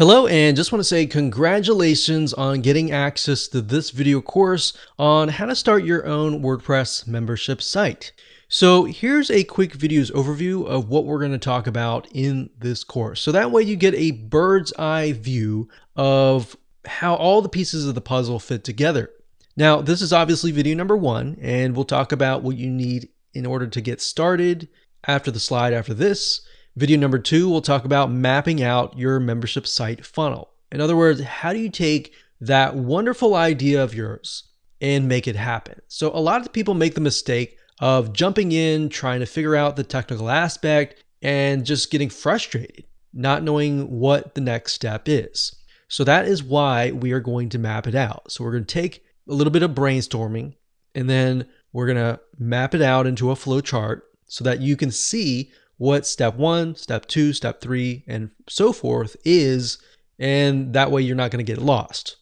Hello, and just want to say congratulations on getting access to this video course on how to start your own WordPress membership site. So here's a quick videos overview of what we're going to talk about in this course. So that way you get a bird's eye view of how all the pieces of the puzzle fit together. Now, this is obviously video number one, and we'll talk about what you need in order to get started after the slide after this. Video number two, we'll talk about mapping out your membership site funnel. In other words, how do you take that wonderful idea of yours and make it happen? So a lot of people make the mistake of jumping in, trying to figure out the technical aspect and just getting frustrated, not knowing what the next step is. So that is why we are going to map it out. So we're going to take a little bit of brainstorming and then we're going to map it out into a flow chart so that you can see what step one, step two, step three, and so forth is, and that way you're not going to get lost.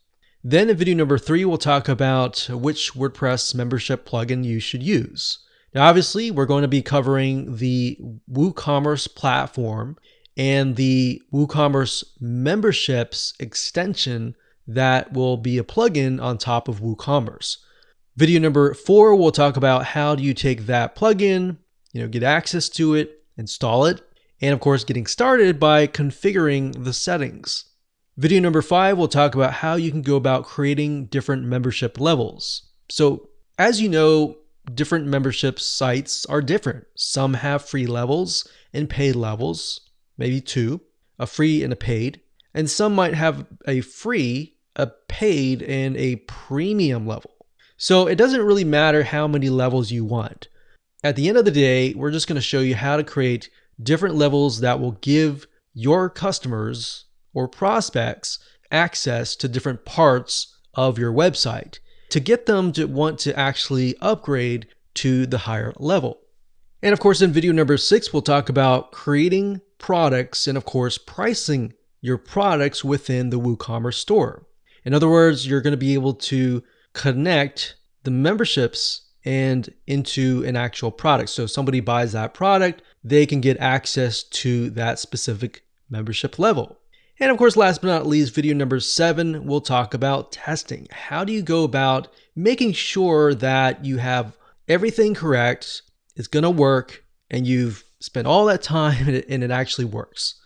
Then in video number three, we'll talk about which WordPress membership plugin you should use. Now, obviously, we're going to be covering the WooCommerce platform and the WooCommerce memberships extension that will be a plugin on top of WooCommerce. Video number four, we'll talk about how do you take that plugin, you know, get access to it, install it, and of course getting started by configuring the settings. Video number five, we'll talk about how you can go about creating different membership levels. So as you know, different membership sites are different. Some have free levels and paid levels, maybe two, a free and a paid, and some might have a free, a paid, and a premium level. So it doesn't really matter how many levels you want. At the end of the day, we're just going to show you how to create different levels that will give your customers or prospects access to different parts of your website to get them to want to actually upgrade to the higher level. And of course, in video number six, we'll talk about creating products and of course, pricing your products within the WooCommerce store. In other words, you're going to be able to connect the memberships and into an actual product. So if somebody buys that product, they can get access to that specific membership level. And of course, last but not least, video number seven, we'll talk about testing. How do you go about making sure that you have everything correct, it's gonna work, and you've spent all that time and it, and it actually works.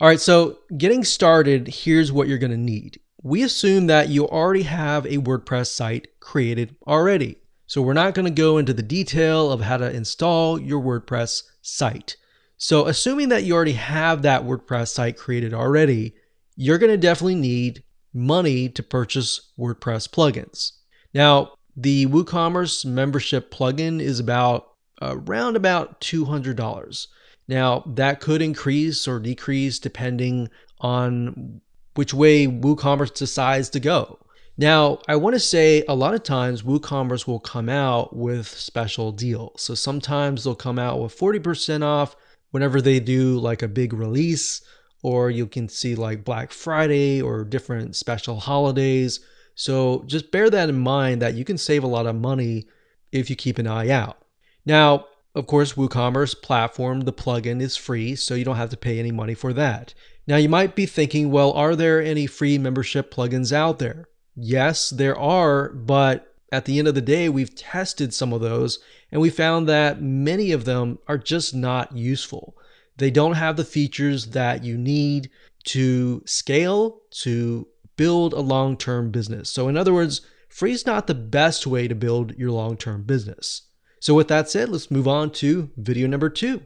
All right, so getting started, here's what you're gonna need. We assume that you already have a WordPress site created already. So we're not going to go into the detail of how to install your WordPress site. So assuming that you already have that WordPress site created already, you're going to definitely need money to purchase WordPress plugins. Now, the WooCommerce membership plugin is about uh, around about $200. Now, that could increase or decrease depending on which way WooCommerce decides to go. Now, I want to say a lot of times WooCommerce will come out with special deals. So sometimes they'll come out with 40% off whenever they do like a big release, or you can see like Black Friday or different special holidays. So just bear that in mind that you can save a lot of money if you keep an eye out. Now, of course, WooCommerce platform, the plugin is free, so you don't have to pay any money for that. Now, you might be thinking, well, are there any free membership plugins out there? Yes, there are, but at the end of the day, we've tested some of those and we found that many of them are just not useful. They don't have the features that you need to scale, to build a long term business. So, in other words, free is not the best way to build your long term business. So, with that said, let's move on to video number two.